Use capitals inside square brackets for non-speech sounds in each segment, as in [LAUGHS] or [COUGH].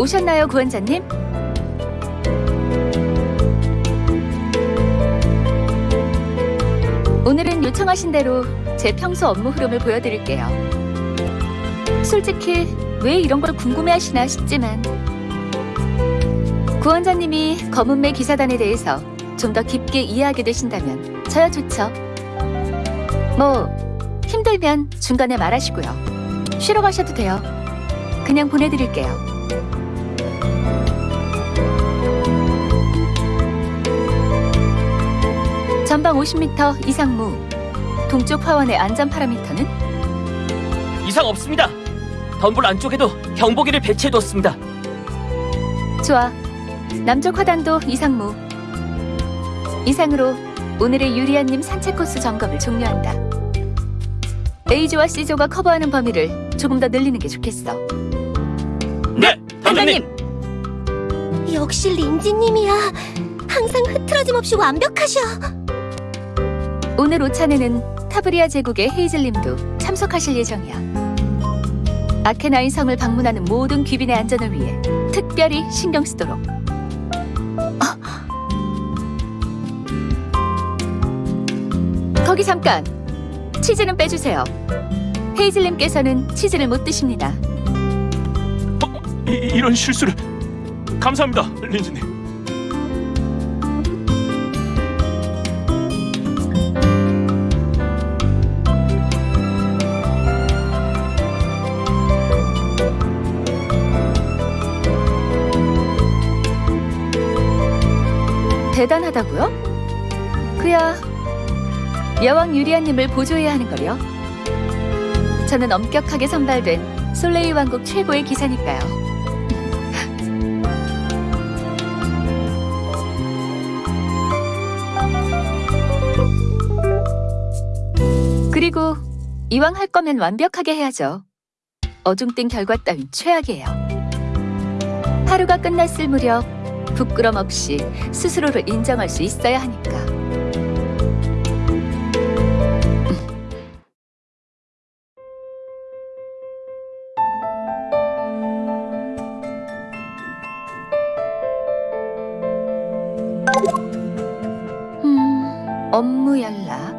오셨나요, 구원자님? 오늘은 요청하신 대로 제 평소 업무 흐름을 보여드릴게요. 솔직히 왜 이런 걸 궁금해하시나 싶지만 구원자님이 검은매 기사단에 대해서 좀 더 깊게 이해하게 되신다면 저야 좋죠. 뭐 힘들면 중간에 말하시고요. 쉬러 가셔도 돼요. 그냥 보내드릴게요. 전방 50m 이상무 동쪽 화원의 안전 파라미터는 이상 없습니다. 덤불 안쪽에도 경보기를 배치해뒀습니다. 좋아. 남쪽 화단도 이상무. 이상으로 오늘의 유리안님 산책 코스 점검을 종료한다. A조와 C조가 커버하는 범위를 조금 더 늘리는 게 좋겠어. 네, 단장님. 역시 린지님이야. 항상 흐트러짐 없이 완벽하셔. 오늘 오찬에는 타브리아 제국의 헤이즐님도 참석하실 예정이야. 아케나인 성을 방문하는 모든 귀빈의 안전을 위해 특별히 신경 쓰도록. 어. 거기 잠깐. 치즈는 빼주세요. 헤이즐님께서는 치즈를 못 드십니다. 이, 이런 실수를 감사합니다, 린지님. 대단하다고요? 그야 여왕 유리아님을 보조해야 하는 거요. 저는 엄격하게 선발된 솔레이 왕국 최고의 기사니까요. [LAUGHS] 그리고 이왕 할 거면 완벽하게 해야죠. 어중뛴 결과 따윈 최악이에요. 하루가 끝났을 무렵 부끄럼 없이 스스로를 인정할 수 있어야 하니까. 음, 업무 연락.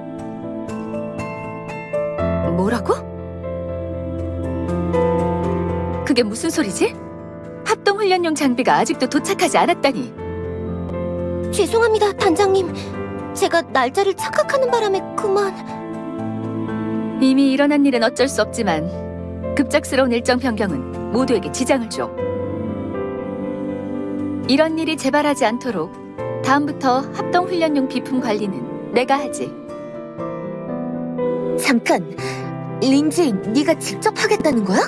뭐라고? 그게 무슨 소리지? 훈련용 장비가 아직도 도착하지 않았다니. 죄송합니다, 단장님. 제가 날짜를 착각하는 바람에 그만. 이미 일어난 일은 어쩔 수 없지만 급작스러운 일정 변경은 모두에게 지장을 줘. 이런 일이 재발하지 않도록 다음부터 합동 훈련용 비품 관리는 내가 하지. 잠깐, 린지, 네가 직접 하겠다는 거야?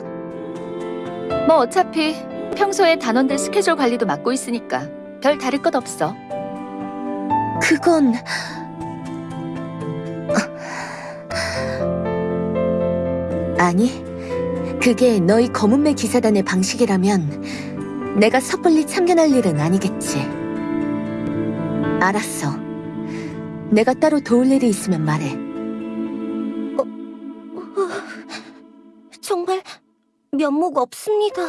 뭐 어차피 평소에 단원들 스케줄 관리도 맡고 있으니까 별 다를 것 없어. 그건 아니, 그게 너희 검은매 기사단의 방식이라면 내가 섣불리 참견할 일은 아니겠지. 알았어. 내가 따로 도울 일이 있으면 말해. 정말 면목 없습니다.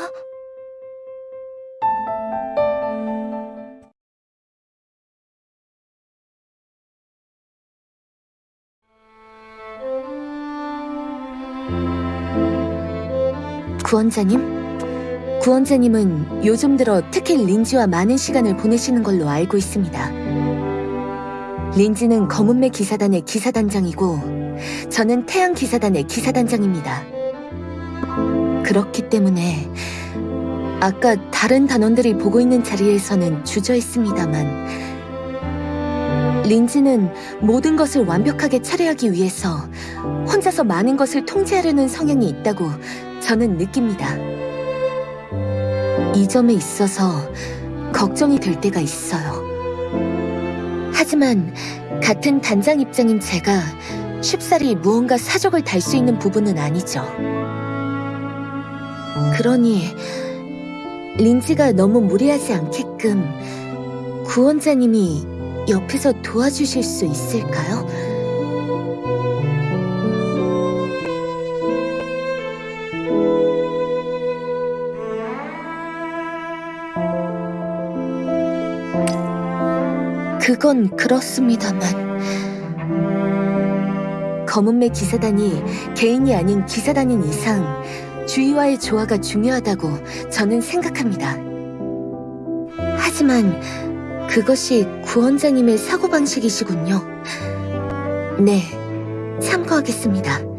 구원자님? 구원자님은 요즘 들어 특히 린지와 많은 시간을 보내시는 걸로 알고 있습니다. 린지는 검은매 기사단의 기사단장이고 저는 태양 기사단의 기사단장입니다. 그렇기 때문에 아까 다른 단원들이 보고 있는 자리에서는 주저했습니다만 린지는 모든 것을 완벽하게 처리하기 위해서 혼자서 많은 것을 통제하려는 성향이 있다고 저는 느낍니다. 이 점에 있어서 걱정이 될 때가 있어요. 하지만 같은 단장 입장인 제가 쉽사리 무언가 사족을 달 수 있는 부분은 아니죠. 그러니 린지가 너무 무리하지 않게끔 구원자님이 옆에서 도와주실 수 있을까요? 그건 그렇습니다만. 검은매 기사단이 개인이 아닌 기사단인 이상 주위와의 조화가 중요하다고 저는 생각합니다. 하지만 그것이 구원자님의 사고방식이시군요. 네, 참고하겠습니다.